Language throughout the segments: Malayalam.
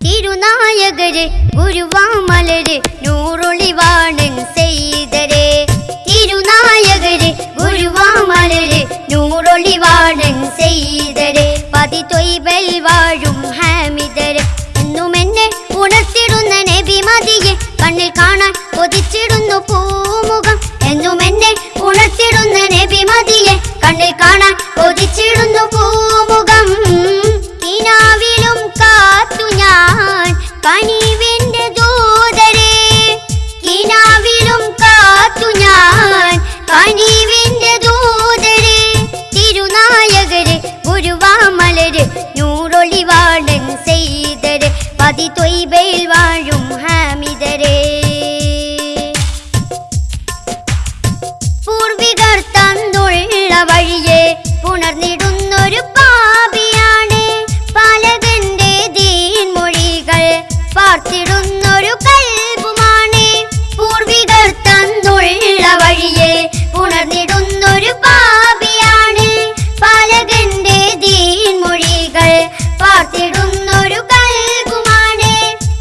തിരുനായകര് ഗുരുവാമലര് നൂറൊളിവാണൻ ചെയ്തരെ തിരുനായകര് ഗുരുവാമലര് നൂറൊളിവാണൻ ചെയ്തരെ പതി തൊയ്വാഴും വാഴും ഹാമിദര്. എന്നും എന്നെ ഉണർത്തിടുന്ന നബി മതിയെ കണ്ണിൽ കാണാൻ കൊതിച്ചിടുന്നു പൂമുഖം. എന്നും എന്നെ ഉണർത്തിടുന്ന ഞാൻ കനിവിന്റെ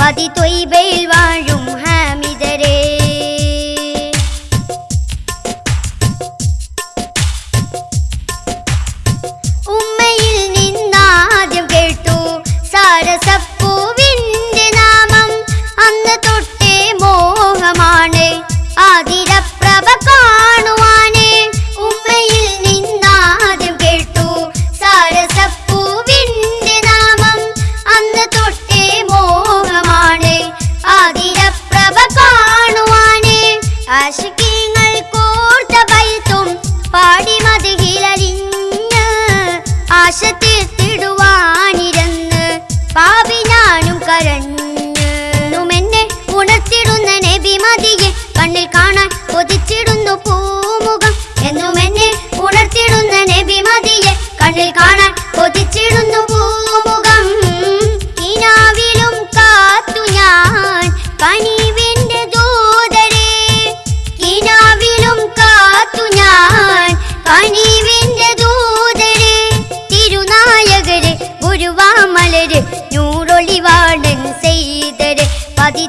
പതി തൊയ്ബയിൽ എന്നും എന്നെ ഉണർത്തിടുന്ന നബി മതിയെ കണ്ണിൽ കാണാൻ കൊതിച്ചിടുന്നു പൂമുഖം. കിനാവിലും കാത്തു ഞാൻ കനിവിന്റെ ദൂതരെ കിനാവിലും ഞാൻ പതി